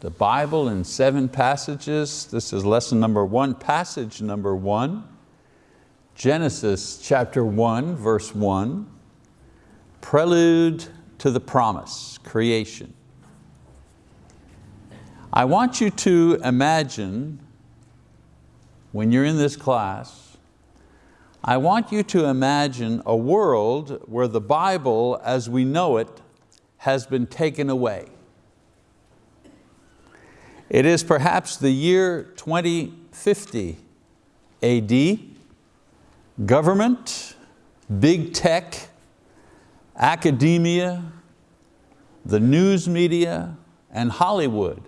The Bible in seven passages. This is lesson number one, passage number one. Genesis chapter one, verse one. Prelude to the promise, creation. I want you to imagine when you're in this class, I want you to imagine a world where the Bible as we know it has been taken away. It is perhaps the year 2050 AD. Government, big tech, academia, the news media, and Hollywood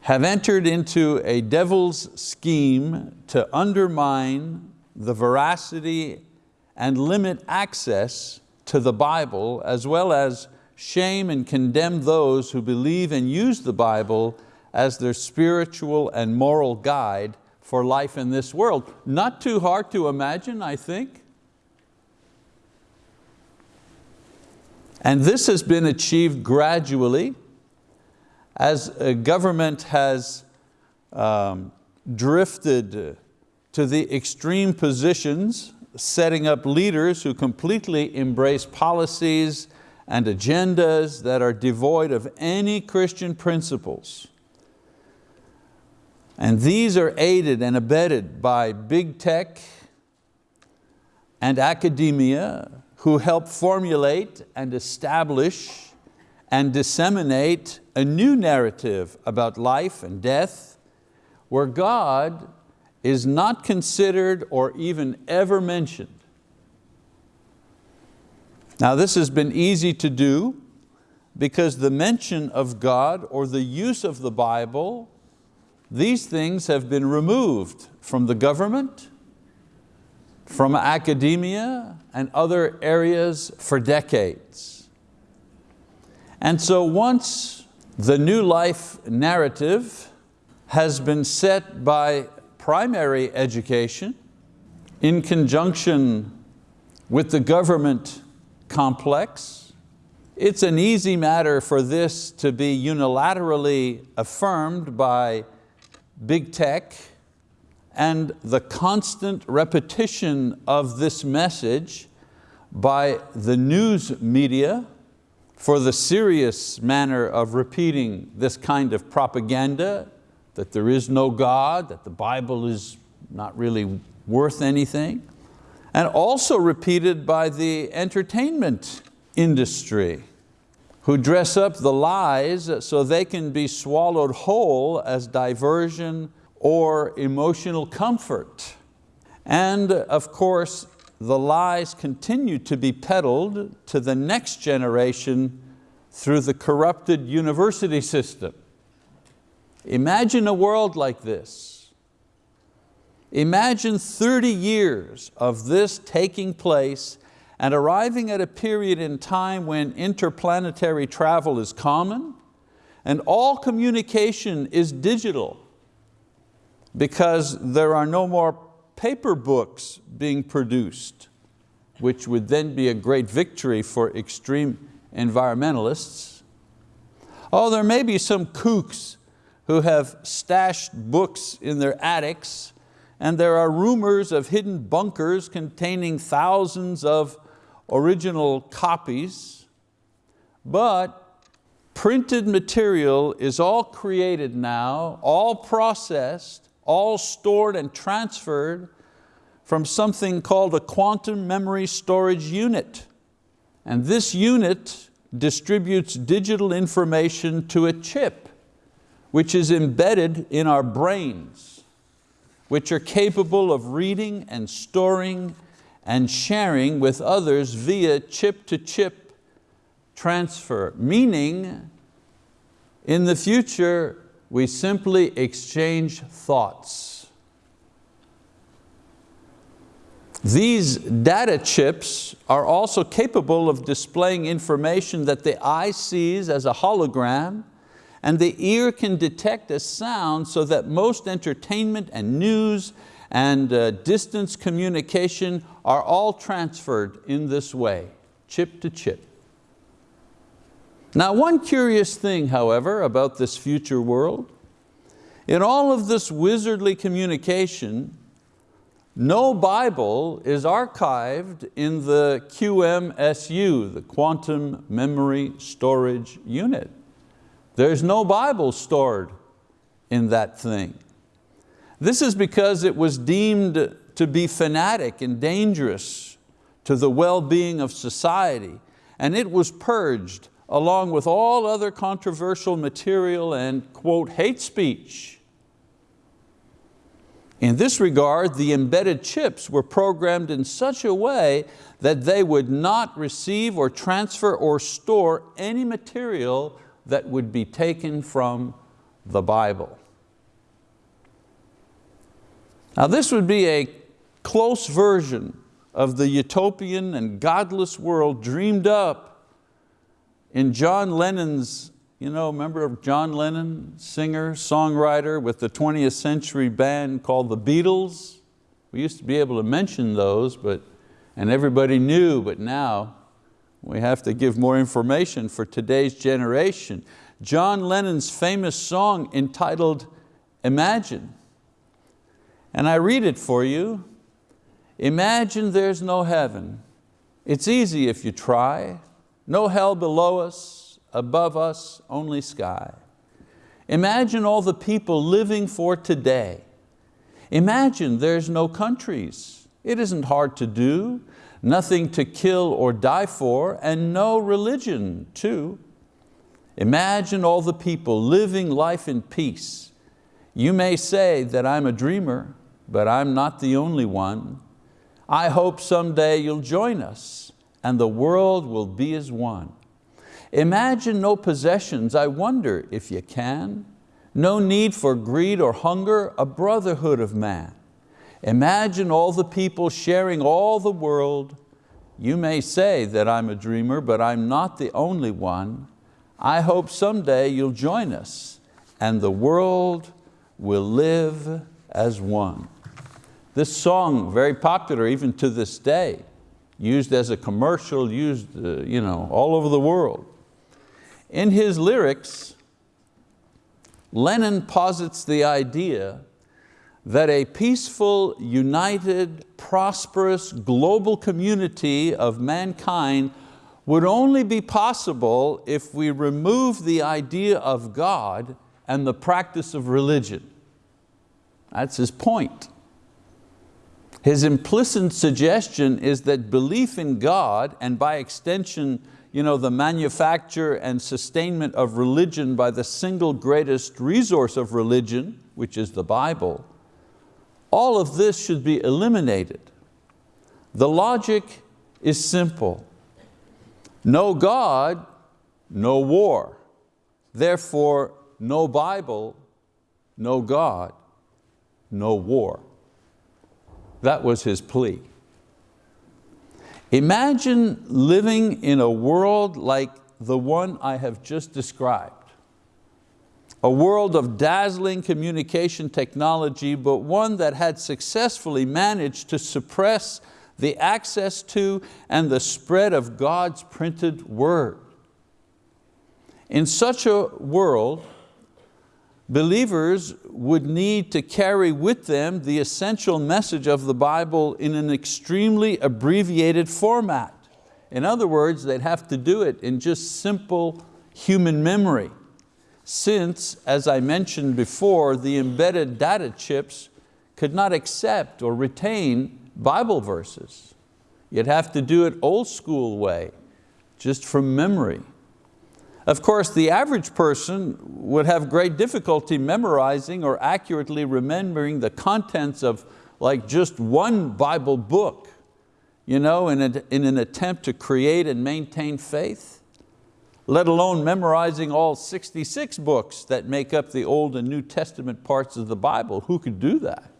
have entered into a devil's scheme to undermine the veracity and limit access to the Bible as well as shame and condemn those who believe and use the Bible as their spiritual and moral guide for life in this world. Not too hard to imagine, I think. And this has been achieved gradually as a government has um, drifted to the extreme positions, setting up leaders who completely embrace policies and agendas that are devoid of any Christian principles. And these are aided and abetted by big tech and academia who help formulate and establish and disseminate a new narrative about life and death where God is not considered or even ever mentioned. Now this has been easy to do because the mention of God or the use of the Bible these things have been removed from the government, from academia and other areas for decades. And so once the new life narrative has been set by primary education in conjunction with the government complex, it's an easy matter for this to be unilaterally affirmed by big tech, and the constant repetition of this message by the news media for the serious manner of repeating this kind of propaganda, that there is no God, that the Bible is not really worth anything, and also repeated by the entertainment industry who dress up the lies so they can be swallowed whole as diversion or emotional comfort. And of course, the lies continue to be peddled to the next generation through the corrupted university system. Imagine a world like this. Imagine 30 years of this taking place and arriving at a period in time when interplanetary travel is common and all communication is digital because there are no more paper books being produced, which would then be a great victory for extreme environmentalists. Oh, there may be some kooks who have stashed books in their attics and there are rumors of hidden bunkers containing thousands of original copies, but printed material is all created now, all processed, all stored and transferred from something called a quantum memory storage unit. And this unit distributes digital information to a chip, which is embedded in our brains, which are capable of reading and storing and sharing with others via chip-to-chip -chip transfer, meaning in the future we simply exchange thoughts. These data chips are also capable of displaying information that the eye sees as a hologram and the ear can detect as sound so that most entertainment and news and uh, distance communication are all transferred in this way, chip to chip. Now one curious thing, however, about this future world, in all of this wizardly communication, no Bible is archived in the QMSU, the Quantum Memory Storage Unit. There's no Bible stored in that thing. This is because it was deemed to be fanatic and dangerous to the well-being of society, and it was purged along with all other controversial material and, quote, hate speech. In this regard, the embedded chips were programmed in such a way that they would not receive or transfer or store any material that would be taken from the Bible. Now this would be a close version of the utopian and godless world dreamed up in John Lennon's, you know, remember of John Lennon, singer, songwriter with the 20th century band called the Beatles? We used to be able to mention those, but, and everybody knew, but now we have to give more information for today's generation. John Lennon's famous song entitled Imagine and I read it for you. Imagine there's no heaven. It's easy if you try. No hell below us, above us, only sky. Imagine all the people living for today. Imagine there's no countries. It isn't hard to do, nothing to kill or die for, and no religion too. Imagine all the people living life in peace. You may say that I'm a dreamer, but I'm not the only one. I hope someday you'll join us and the world will be as one. Imagine no possessions, I wonder if you can. No need for greed or hunger, a brotherhood of man. Imagine all the people sharing all the world. You may say that I'm a dreamer, but I'm not the only one. I hope someday you'll join us and the world will live as one. This song, very popular even to this day, used as a commercial, used uh, you know, all over the world. In his lyrics, Lennon posits the idea that a peaceful, united, prosperous, global community of mankind would only be possible if we remove the idea of God and the practice of religion. That's his point. His implicit suggestion is that belief in God and by extension you know, the manufacture and sustainment of religion by the single greatest resource of religion, which is the Bible, all of this should be eliminated. The logic is simple. No God, no war. Therefore, no Bible, no God, no war. That was his plea. Imagine living in a world like the one I have just described. A world of dazzling communication technology, but one that had successfully managed to suppress the access to and the spread of God's printed word. In such a world, believers would need to carry with them the essential message of the Bible in an extremely abbreviated format. In other words, they'd have to do it in just simple human memory. Since, as I mentioned before, the embedded data chips could not accept or retain Bible verses. You'd have to do it old school way, just from memory. Of course, the average person would have great difficulty memorizing or accurately remembering the contents of like just one Bible book you know, in, a, in an attempt to create and maintain faith, let alone memorizing all 66 books that make up the Old and New Testament parts of the Bible. Who could do that?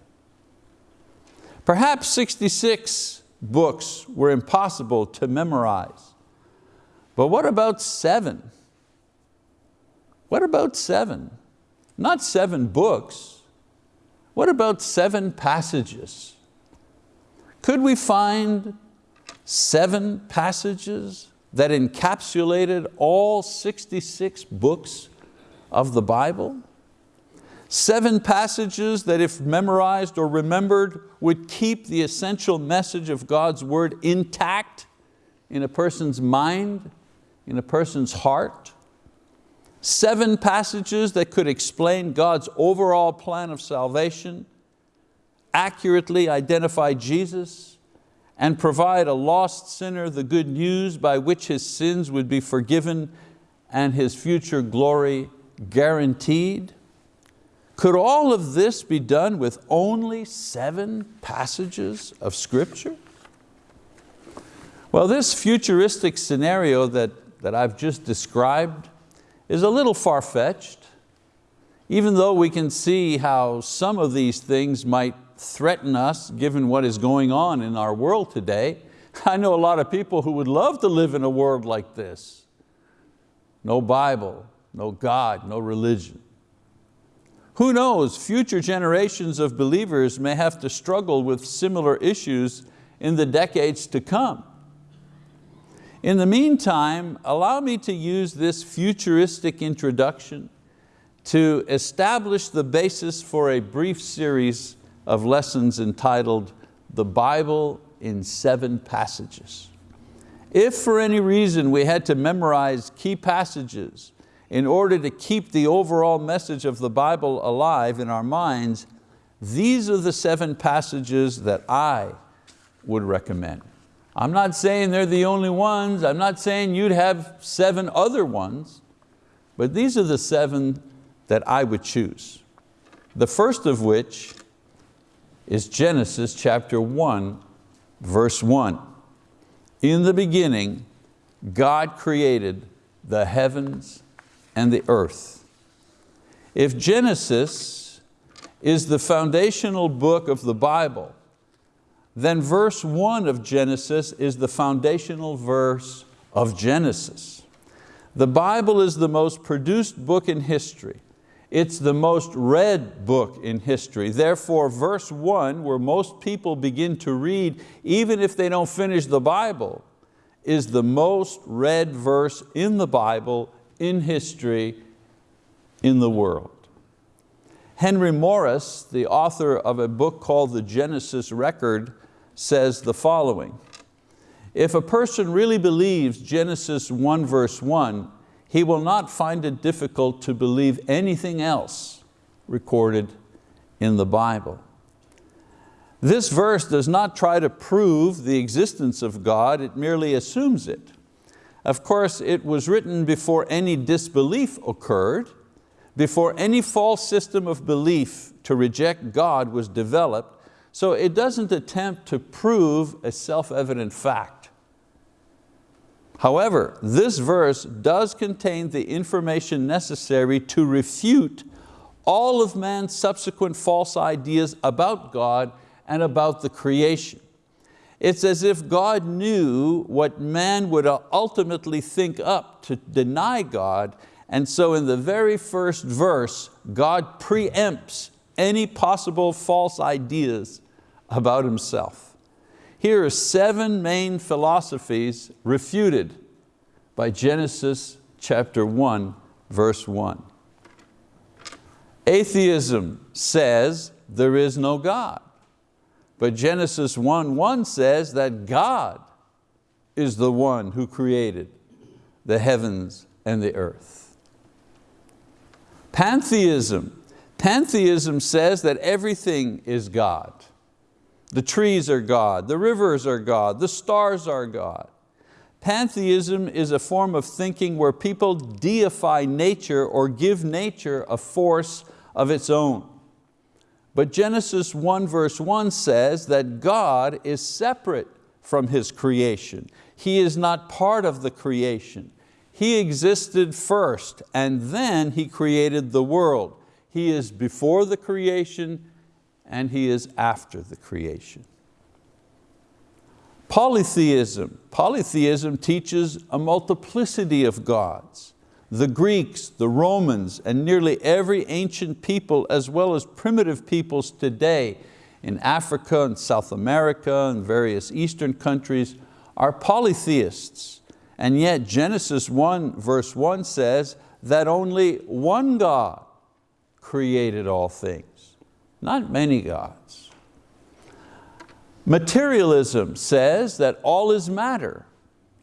Perhaps 66 books were impossible to memorize. But what about seven? What about seven? Not seven books. What about seven passages? Could we find seven passages that encapsulated all 66 books of the Bible? Seven passages that if memorized or remembered would keep the essential message of God's word intact in a person's mind, in a person's heart. Seven passages that could explain God's overall plan of salvation, accurately identify Jesus, and provide a lost sinner the good news by which his sins would be forgiven and his future glory guaranteed. Could all of this be done with only seven passages of scripture? Well, this futuristic scenario that, that I've just described is a little far-fetched, even though we can see how some of these things might threaten us given what is going on in our world today. I know a lot of people who would love to live in a world like this. No Bible, no God, no religion. Who knows, future generations of believers may have to struggle with similar issues in the decades to come. In the meantime, allow me to use this futuristic introduction to establish the basis for a brief series of lessons entitled The Bible in Seven Passages. If for any reason we had to memorize key passages in order to keep the overall message of the Bible alive in our minds, these are the seven passages that I would recommend. I'm not saying they're the only ones, I'm not saying you'd have seven other ones, but these are the seven that I would choose. The first of which is Genesis chapter 1, verse 1. In the beginning, God created the heavens and the earth. If Genesis is the foundational book of the Bible, then verse one of Genesis is the foundational verse of Genesis. The Bible is the most produced book in history. It's the most read book in history. Therefore, verse one, where most people begin to read, even if they don't finish the Bible, is the most read verse in the Bible in history in the world. Henry Morris, the author of a book called The Genesis Record, says the following, if a person really believes Genesis 1 verse 1, he will not find it difficult to believe anything else recorded in the Bible. This verse does not try to prove the existence of God, it merely assumes it. Of course, it was written before any disbelief occurred, before any false system of belief to reject God was developed, so it doesn't attempt to prove a self-evident fact. However, this verse does contain the information necessary to refute all of man's subsequent false ideas about God and about the creation. It's as if God knew what man would ultimately think up to deny God, and so in the very first verse, God preempts any possible false ideas about himself. Here are seven main philosophies refuted by Genesis chapter 1, verse 1. Atheism says there is no God. But Genesis 1, 1 says that God is the one who created the heavens and the earth. Pantheism. Pantheism says that everything is God. The trees are God, the rivers are God, the stars are God. Pantheism is a form of thinking where people deify nature or give nature a force of its own. But Genesis 1 verse 1 says that God is separate from His creation. He is not part of the creation. He existed first and then He created the world. He is before the creation and He is after the creation. Polytheism. Polytheism teaches a multiplicity of gods the Greeks, the Romans, and nearly every ancient people as well as primitive peoples today in Africa and South America and various Eastern countries are polytheists. And yet Genesis 1 verse 1 says that only one God created all things, not many gods. Materialism says that all is matter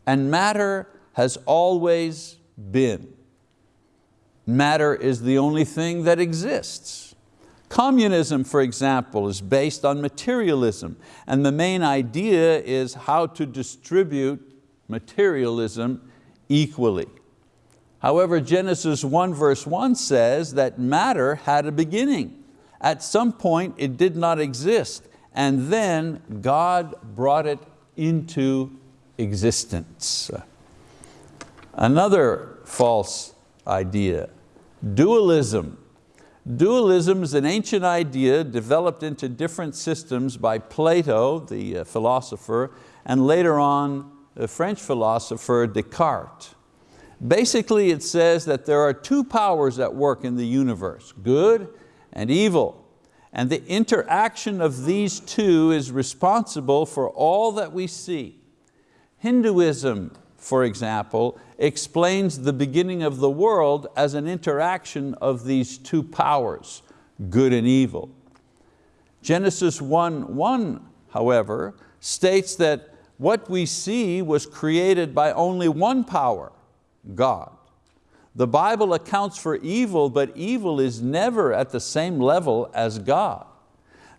and matter has always been. Matter is the only thing that exists. Communism, for example, is based on materialism and the main idea is how to distribute materialism equally. However, Genesis 1 verse 1 says that matter had a beginning. At some point it did not exist and then God brought it into existence. Another false idea, dualism. Dualism is an ancient idea developed into different systems by Plato, the uh, philosopher, and later on the French philosopher Descartes. Basically it says that there are two powers at work in the universe, good and evil. And the interaction of these two is responsible for all that we see. Hinduism, for example, explains the beginning of the world as an interaction of these two powers, good and evil. Genesis 1, 1, however, states that what we see was created by only one power, God. The Bible accounts for evil, but evil is never at the same level as God.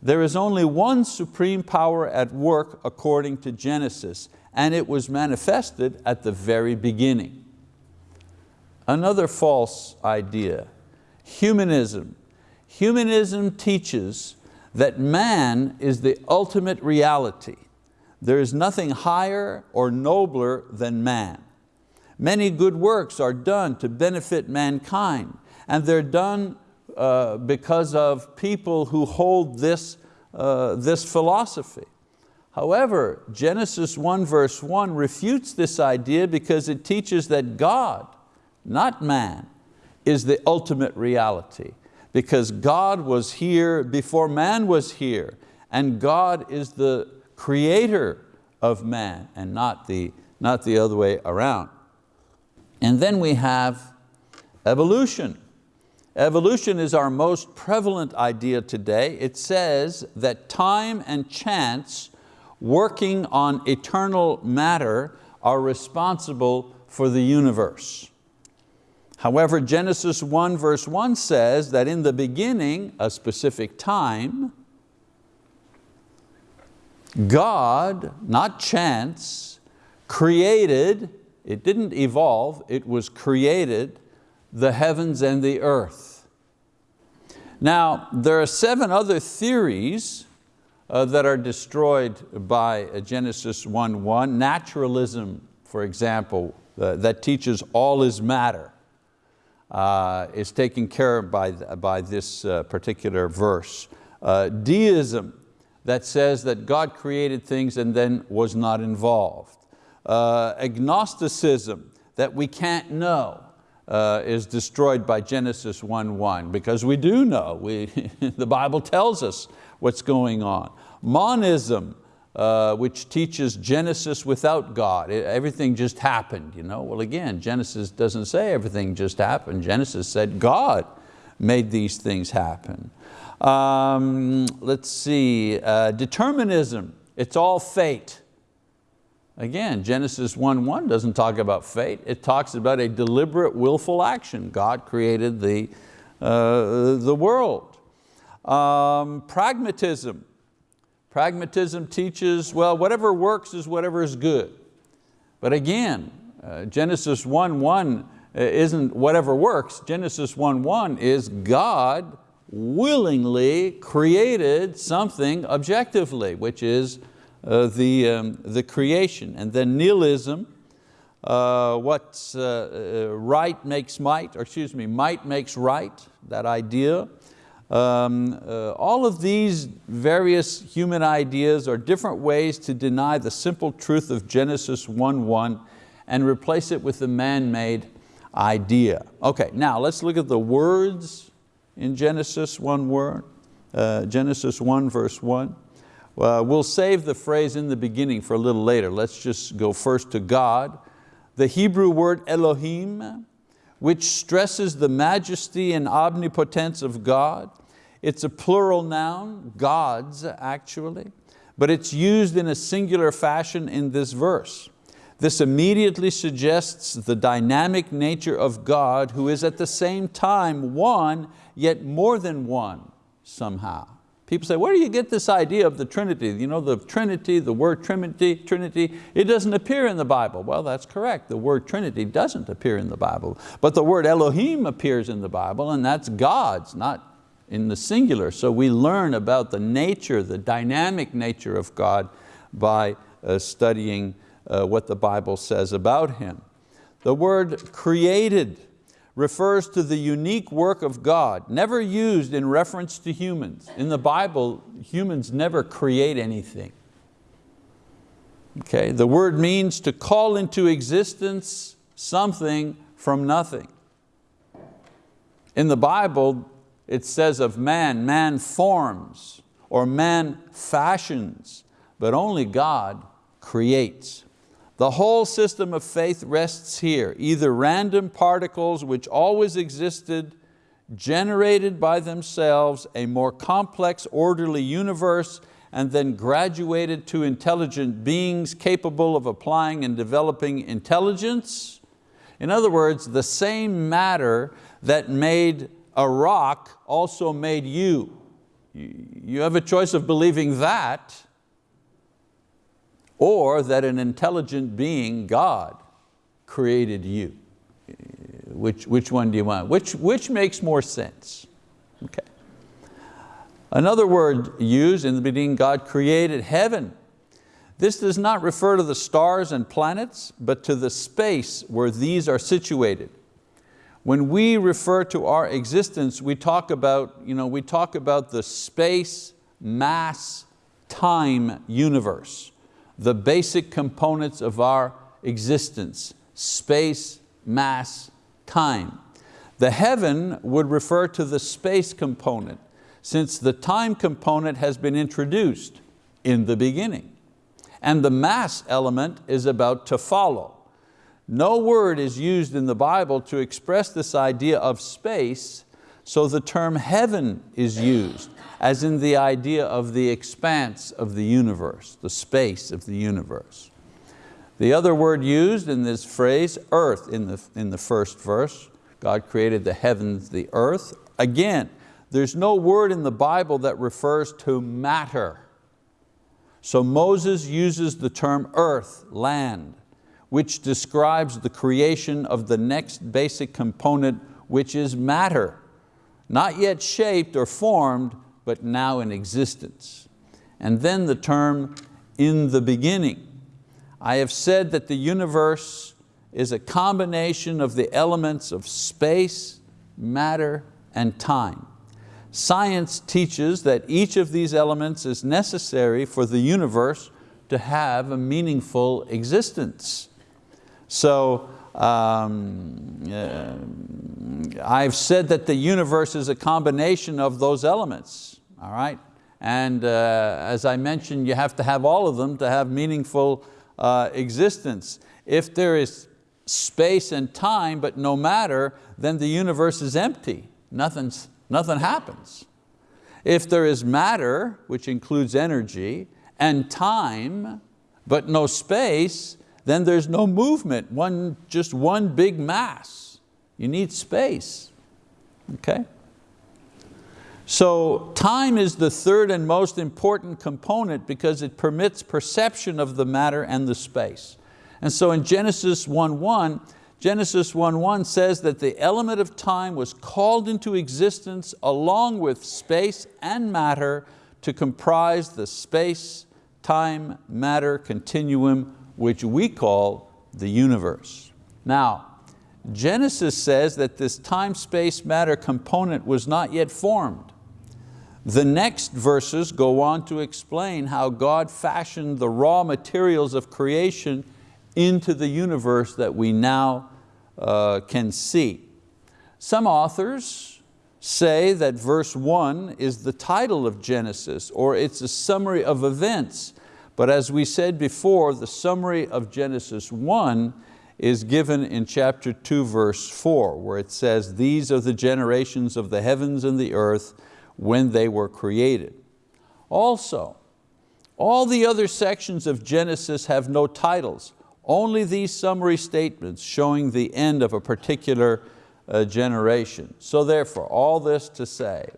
There is only one supreme power at work according to Genesis, and it was manifested at the very beginning. Another false idea, humanism. Humanism teaches that man is the ultimate reality there is nothing higher or nobler than man. Many good works are done to benefit mankind and they're done uh, because of people who hold this, uh, this philosophy. However, Genesis 1 verse 1 refutes this idea because it teaches that God, not man, is the ultimate reality because God was here before man was here and God is the creator of man and not the, not the other way around. And then we have evolution. Evolution is our most prevalent idea today. It says that time and chance working on eternal matter are responsible for the universe. However, Genesis 1 verse 1 says that in the beginning, a specific time, God, not chance, created, it didn't evolve, it was created, the heavens and the earth. Now, there are seven other theories uh, that are destroyed by uh, Genesis 1.1. Naturalism, for example, uh, that teaches all is matter, uh, is taken care of by, by this uh, particular verse. Uh, deism, that says that God created things and then was not involved. Uh, agnosticism, that we can't know, uh, is destroyed by Genesis 1.1 because we do know, we, the Bible tells us what's going on. Monism, uh, which teaches Genesis without God. everything just happened. You know? Well again, Genesis doesn't say everything just happened. Genesis said God made these things happen. Um, let's see, uh, determinism, it's all fate. Again, Genesis 1.1 doesn't talk about fate, it talks about a deliberate willful action. God created the, uh, the world. Um, pragmatism, pragmatism teaches, well, whatever works is whatever is good. But again, uh, Genesis 1.1 uh, isn't whatever works, Genesis 1.1 is God willingly created something objectively, which is uh, the, um, the creation. And then nihilism, uh, what's uh, uh, right makes might, or excuse me, might makes right, that idea. Um, uh, all of these various human ideas are different ways to deny the simple truth of Genesis 1.1 and replace it with the man-made idea. Okay, now let's look at the words in Genesis, one word, uh, Genesis 1 verse 1. Uh, we'll save the phrase in the beginning for a little later. Let's just go first to God. the Hebrew word Elohim, which stresses the majesty and omnipotence of God. It's a plural noun, gods actually, but it's used in a singular fashion in this verse. This immediately suggests the dynamic nature of God who is at the same time one, yet more than one somehow. People say, where do you get this idea of the Trinity? You know, the Trinity, the word Trinity, Trinity, it doesn't appear in the Bible. Well, that's correct. The word Trinity doesn't appear in the Bible. But the word Elohim appears in the Bible and that's God's, not in the singular. So we learn about the nature, the dynamic nature of God by uh, studying uh, what the Bible says about Him. The word created refers to the unique work of God, never used in reference to humans. In the Bible, humans never create anything. Okay, the word means to call into existence something from nothing. In the Bible, it says of man, man forms or man fashions, but only God creates. The whole system of faith rests here, either random particles which always existed, generated by themselves a more complex, orderly universe, and then graduated to intelligent beings capable of applying and developing intelligence. In other words, the same matter that made a rock also made you. You have a choice of believing that or that an intelligent being, God, created you. Which, which one do you want? Which, which makes more sense? Okay. Another word used in the beginning, God created heaven. This does not refer to the stars and planets, but to the space where these are situated. When we refer to our existence, we talk about, you know, we talk about the space, mass, time universe the basic components of our existence, space, mass, time. The heaven would refer to the space component since the time component has been introduced in the beginning. And the mass element is about to follow. No word is used in the Bible to express this idea of space, so the term heaven is used as in the idea of the expanse of the universe, the space of the universe. The other word used in this phrase, earth, in the, in the first verse, God created the heavens, the earth. Again, there's no word in the Bible that refers to matter. So Moses uses the term earth, land, which describes the creation of the next basic component, which is matter. Not yet shaped or formed, but now in existence. And then the term in the beginning. I have said that the universe is a combination of the elements of space, matter, and time. Science teaches that each of these elements is necessary for the universe to have a meaningful existence. So um, uh, I've said that the universe is a combination of those elements, all right? And uh, as I mentioned, you have to have all of them to have meaningful uh, existence. If there is space and time but no matter, then the universe is empty. Nothing's, nothing happens. If there is matter, which includes energy, and time, but no space, then there's no movement, one, just one big mass. You need space, okay? So time is the third and most important component because it permits perception of the matter and the space. And so in Genesis 1.1, Genesis 1.1 says that the element of time was called into existence along with space and matter to comprise the space, time, matter continuum which we call the universe. Now, Genesis says that this time, space, matter component was not yet formed. The next verses go on to explain how God fashioned the raw materials of creation into the universe that we now uh, can see. Some authors say that verse one is the title of Genesis or it's a summary of events but as we said before, the summary of Genesis 1 is given in chapter 2 verse 4 where it says, these are the generations of the heavens and the earth when they were created. Also, all the other sections of Genesis have no titles, only these summary statements showing the end of a particular uh, generation. So therefore, all this to say,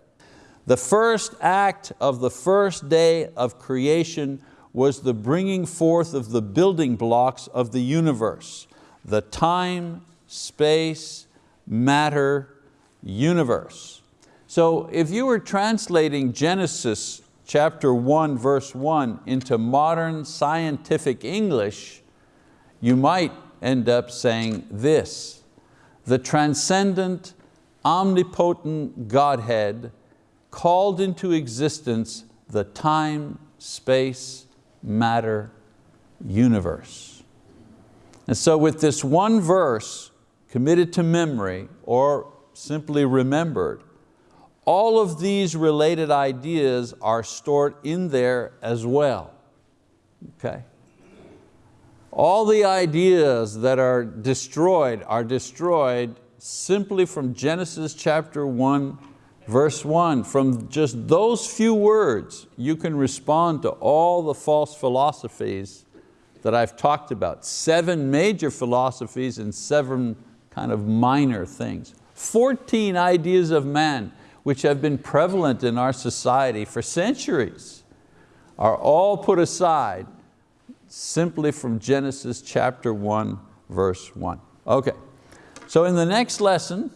the first act of the first day of creation was the bringing forth of the building blocks of the universe, the time, space, matter, universe. So if you were translating Genesis chapter 1 verse 1 into modern scientific English, you might end up saying this, the transcendent, omnipotent Godhead called into existence the time, space, matter, universe. And so with this one verse committed to memory or simply remembered, all of these related ideas are stored in there as well, okay? All the ideas that are destroyed are destroyed simply from Genesis chapter 1, verse 1. From just those few words, you can respond to all the false philosophies that I've talked about. Seven major philosophies and seven kind of minor things. 14 ideas of man which have been prevalent in our society for centuries are all put aside simply from Genesis chapter 1, verse 1. Okay, so in the next lesson,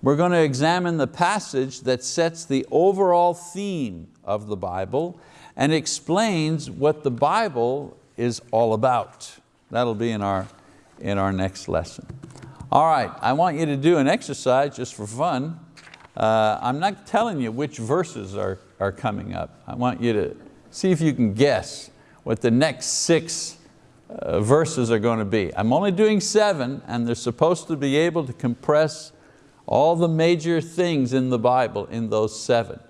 we're going to examine the passage that sets the overall theme of the Bible and explains what the Bible is all about. That'll be in our, in our next lesson. All right, I want you to do an exercise just for fun. Uh, I'm not telling you which verses are, are coming up. I want you to see if you can guess what the next six uh, verses are going to be. I'm only doing seven and they're supposed to be able to compress all the major things in the Bible in those seven.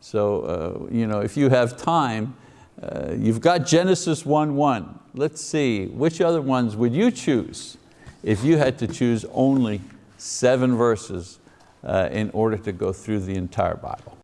So uh, you know, if you have time, uh, you've got Genesis 1.1. Let's see, which other ones would you choose if you had to choose only seven verses uh, in order to go through the entire Bible.